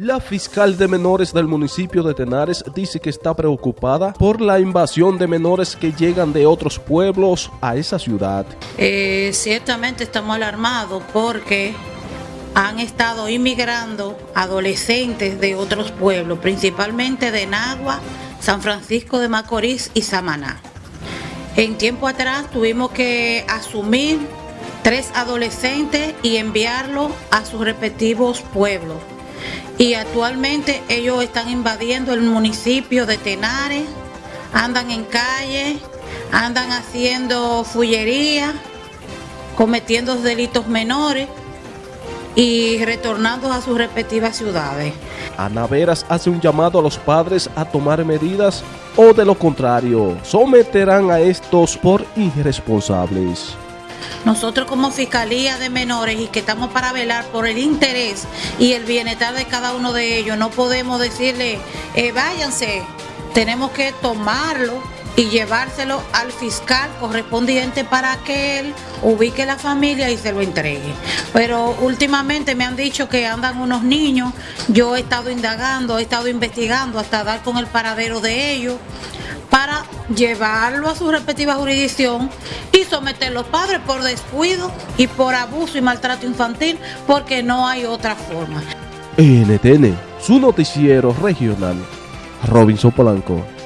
La fiscal de menores del municipio de Tenares dice que está preocupada por la invasión de menores que llegan de otros pueblos a esa ciudad. Eh, ciertamente estamos alarmados porque han estado inmigrando adolescentes de otros pueblos, principalmente de Nagua, San Francisco de Macorís y Samaná. En tiempo atrás tuvimos que asumir tres adolescentes y enviarlos a sus respectivos pueblos y actualmente ellos están invadiendo el municipio de Tenares, andan en calle, andan haciendo fullería, cometiendo delitos menores y retornando a sus respectivas ciudades. Ana Veras hace un llamado a los padres a tomar medidas o de lo contrario, someterán a estos por irresponsables. Nosotros como Fiscalía de Menores y que estamos para velar por el interés y el bienestar de cada uno de ellos, no podemos decirle, eh, váyanse, tenemos que tomarlo y llevárselo al fiscal correspondiente para que él ubique la familia y se lo entregue. Pero últimamente me han dicho que andan unos niños, yo he estado indagando, he estado investigando hasta dar con el paradero de ellos para llevarlo a su respectiva jurisdicción y someter a los padres por descuido y por abuso y maltrato infantil porque no hay otra forma. NTN, su noticiero regional, Robinson Polanco.